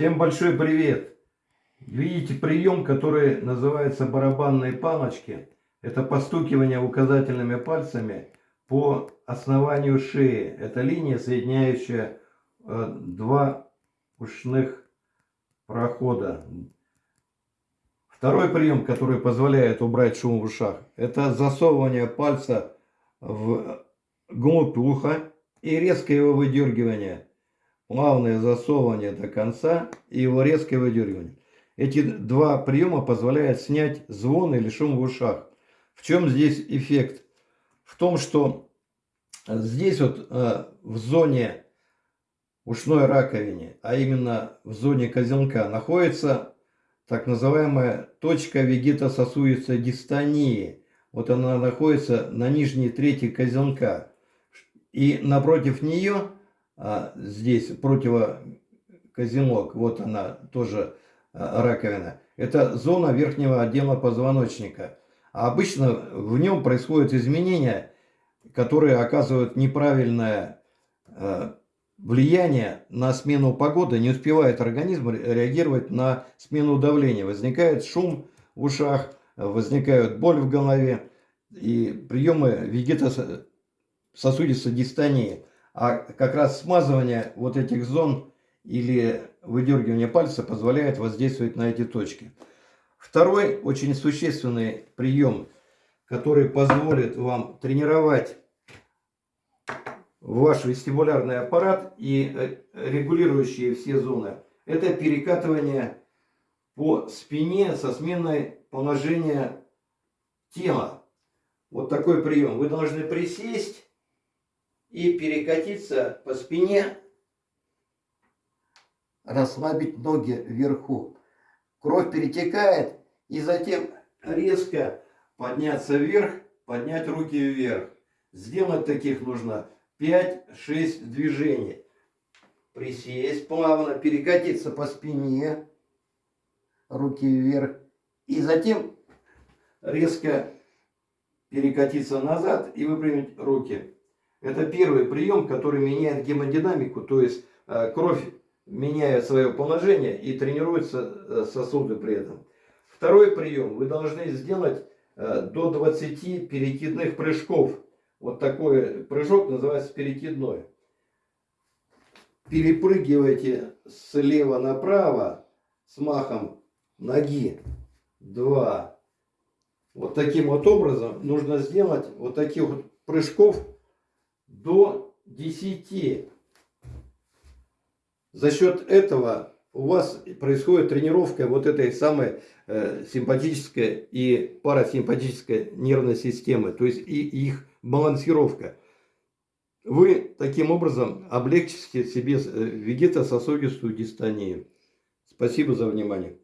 Всем большой привет! Видите прием, который называется барабанные палочки. Это постукивание указательными пальцами по основанию шеи. Это линия, соединяющая э, два ушных прохода. Второй прием, который позволяет убрать шум в ушах, это засовывание пальца в губ уха и резкое его выдергивание плавное засовывание до конца и его резкое выдергивание. Эти два приема позволяют снять звон или шум в ушах. В чем здесь эффект? В том, что здесь вот э, в зоне ушной раковины, а именно в зоне козелка, находится так называемая точка вегетососудистой дистонии. Вот она находится на нижней трети козелка. И напротив нее а здесь противокозелок, вот она тоже а, раковина. Это зона верхнего отдела позвоночника. А обычно в нем происходят изменения, которые оказывают неправильное а, влияние на смену погоды. Не успевает организм реагировать на смену давления. Возникает шум в ушах, возникает боль в голове и приемы вегетососудистой дистонии. А как раз смазывание вот этих зон или выдергивание пальца позволяет воздействовать на эти точки. Второй очень существенный прием, который позволит вам тренировать ваш вестибулярный аппарат и э, регулирующие все зоны, это перекатывание по спине со сменой положения тела. Вот такой прием. Вы должны присесть и перекатиться по спине, расслабить ноги вверху. Кровь перетекает и затем резко подняться вверх, поднять руки вверх. Сделать таких нужно 5-6 движений. Присесть плавно, перекатиться по спине, руки вверх. И затем резко перекатиться назад и выпрямить руки. Это первый прием, который меняет гемодинамику, то есть э, кровь меняет свое положение и тренируются э, сосуды при этом. Второй прием. Вы должны сделать э, до 20 перекидных прыжков. Вот такой прыжок называется перекидной. Перепрыгивайте слева направо с махом ноги. Два. Вот таким вот образом нужно сделать вот таких вот прыжков до 10. За счет этого у вас происходит тренировка вот этой самой э, симпатической и парасимпатической нервной системы, то есть и их балансировка. Вы таким образом облегчите себе э, вегетососудистую дистонию. Спасибо за внимание.